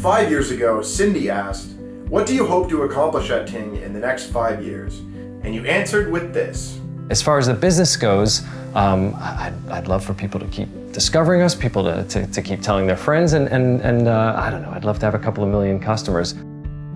Five years ago, Cindy asked, what do you hope to accomplish at Ting in the next five years? And you answered with this. As far as the business goes, um, I'd, I'd, love for people to keep discovering us, people to, to, to keep telling their friends, and, and, and uh, I don't know, I'd love to have a couple of million customers.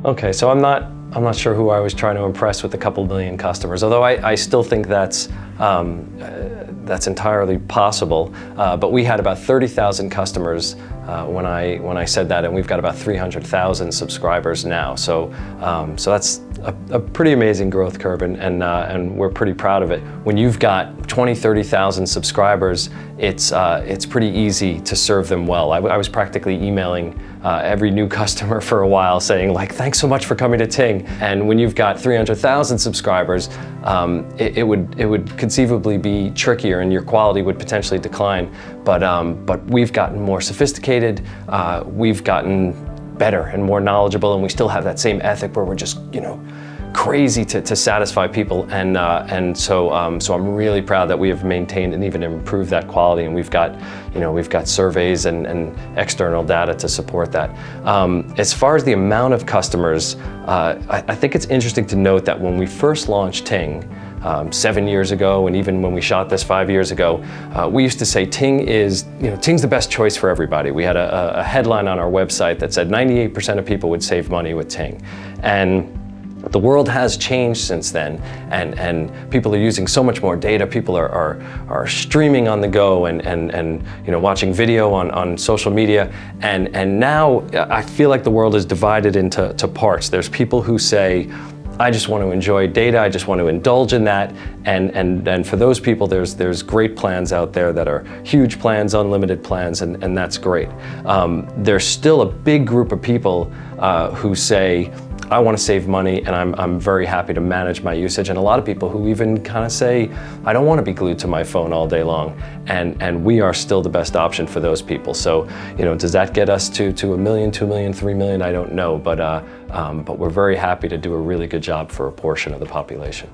Okay, so I'm not, I'm not sure who I was trying to impress with a couple million customers, although I, I still think that's, um, uh, that's entirely possible. Uh, but we had about 30,000 customers uh, when, I, when I said that, and we've got about 300,000 subscribers now. So, um, so that's a, a, pretty amazing growth curve, and, and, uh, and we're pretty proud of it. When you've got 20, 30,000 subscribers, it's, uh, it's pretty easy to serve them well. I, I was practically emailing uh, every new customer for a while saying like, thanks so much for coming to Ting. And when you've got 300,000 subscribers, um, it, it, would, it would conceivably be trickier and your quality would potentially decline. But, um, but we've gotten more sophisticated, uh, we've gotten better and more knowledgeable and we still have that same ethic where we're just, you know, crazy to, to satisfy people and uh, and so um, so I'm really proud that we have maintained and even improved that quality and we've got you know we've got surveys and, and external data to support that. Um, as far as the amount of customers, uh, I, I, think it's interesting to note that when we first launched Ting, um, seven years ago and even when we shot this five years ago, uh, we used to say Ting is, you know, Ting's the best choice for everybody. We had a, a headline on our website that said 98% of people would save money with Ting. And the world has changed since then, and, and people are using so much more data. People are, are, are streaming on the go and, and, and you know, watching video on, on social media. And, and now I feel like the world is divided into to parts. There's people who say, I just want to enjoy data, I just want to indulge in that, and, and, and for those people there's, there's great plans out there that are huge plans, unlimited plans, and, and that's great. Um, there's still a big group of people uh, who say, I want to save money and I'm, I'm very happy to manage my usage. And a lot of people who even kind of say I don't want to be glued to my phone all day long. And and we are still the best option for those people. So you know does that get us to to a million two million three million? I don't know. But uh, um, but we're very happy to do a really good job for a portion of the population.